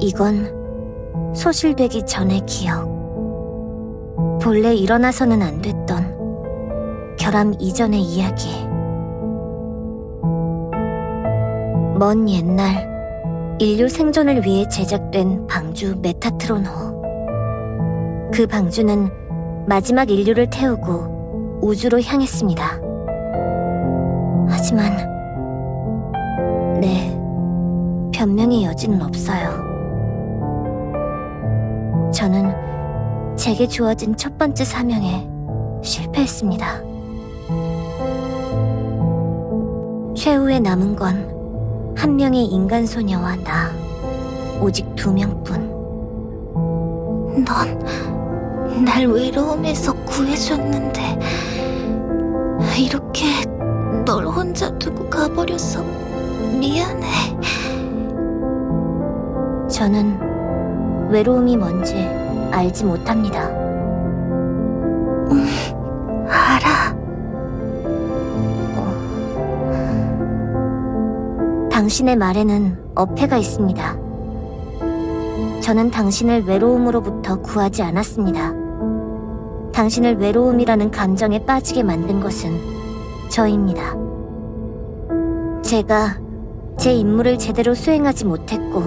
이건 소실되기 전의 기억. 본래 일어나서는 안 됐던 결함 이전의 이야기. 먼 옛날 인류 생존을 위해 제작된 방주 메타트론호. 그 방주는 마지막 인류를 태우고 우주로 향했습니다. 하지만 네, 변명의 여지는 없어요. 저는 제게 주어진 첫 번째 사명에 실패했습니다. 최후에 남은 건 한 명의 인간 소녀와 나, 오직 두 명뿐. 넌 날 외로움에서 구해줬는데 이렇게 널 혼자 두고 가버려서 미안해. 저는 외로움이 뭔지 알지 못합니다. 알아. 당신의 말에는 어폐가 있습니다. 저는 당신을 외로움으로부터 구하지 않았습니다. 당신을 외로움이라는 감정에 빠지게 만든 것은 저입니다. 제가 제 임무를 제대로 수행하지 못했고,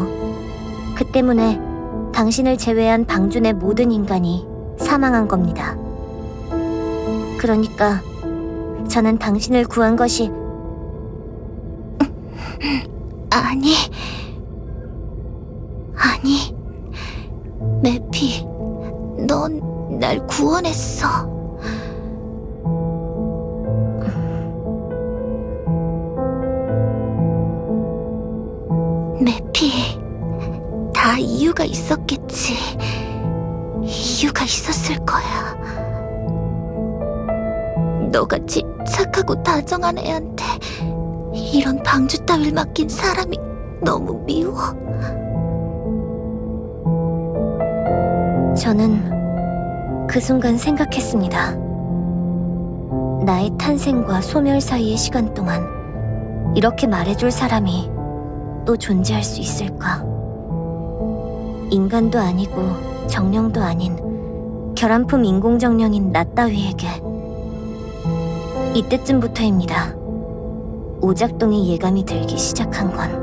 그 때문에 당신을 제외한 방준의 모든 인간이 사망한 겁니다. 그러니까 저는 당신을 구한 것이 아니. 아니. 매피, 넌 날 구원했어. 이유가 있었을 거야. 너같이 착하고 다정한 애한테 이런 방주 따위를 맡긴 사람이 너무 미워. 저는 그 순간 생각했습니다. 나의 탄생과 소멸 사이의 시간 동안 이렇게 말해줄 사람이 또 존재할 수 있을까? 인간도 아니고 정령도 아닌 결함품 인공정령인 나 따위에게 이때쯤부터입니다. 오작동의 예감이 들기 시작한 건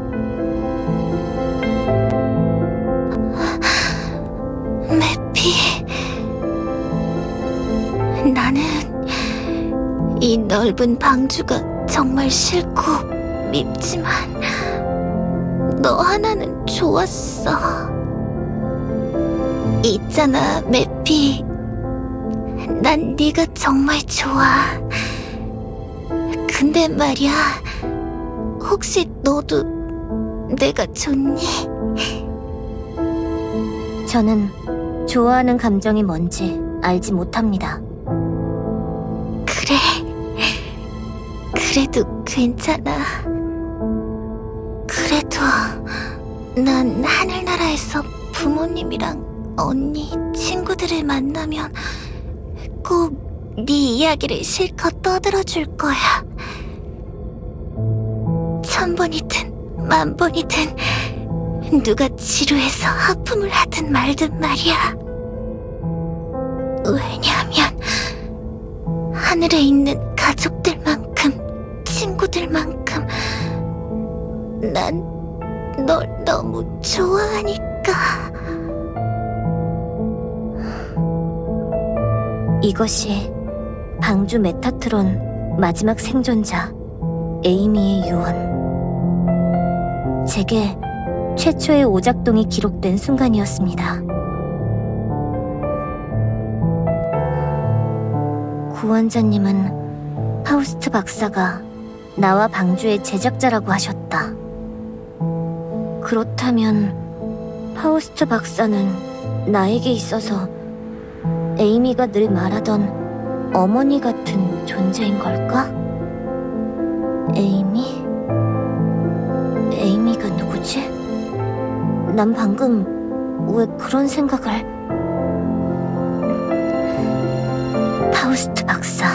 매피. 나는 이 넓은 방주가 정말 싫고 밉지만 너 하나는 좋았어. 있잖아, 매피. 난 네가 정말 좋아. 근데 말이야, 혹시 너도 내가 좋니? 저는 좋아하는 감정이 뭔지 알지 못합니다. 그래. 그래도 괜찮아. 그래도 난 하늘나라에서 부모님이랑 언니, 친구들을 만나면 꼭 네 이야기를 실컷 떠들어줄 거야. 천 번이든 만 번이든 누가 지루해서 하품을 하든 말든 말이야. 왜냐하면 하늘에 있는 가족들만큼 친구들만큼 난 널 너무 좋아하니까 이것이 방주 메타트론 마지막 생존자 에이미의 유언. 제게 최초의 오작동이 기록된 순간이었습니다. 구원자님은 파우스트 박사가 나와 방주의 제작자라고 하셨다. 그렇다면 파우스트 박사는 나에게 있어서 에이미가 늘 말하던 어머니 같은 존재인 걸까? 에이미? 에이미가 누구지? 난 방금 왜 그런 생각을... 파우스트 박사.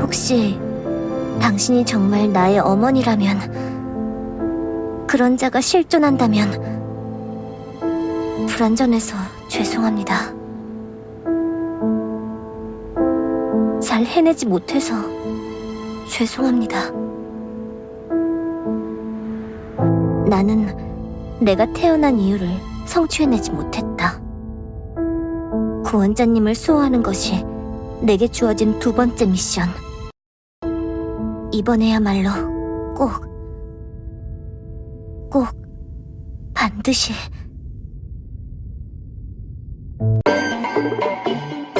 혹시 당신이 정말 나의 어머니라면 그런 자가 실존한다면 불안전해서 죄송합니다. 잘 해내지 못해서 죄송합니다. 나는 내가 태어난 이유를 성취해내지 못했다. 구원자님을 수호하는 것이 내게 주어진 두 번째 미션. 이번에야말로 꼭, 꼭, 반드시. thank you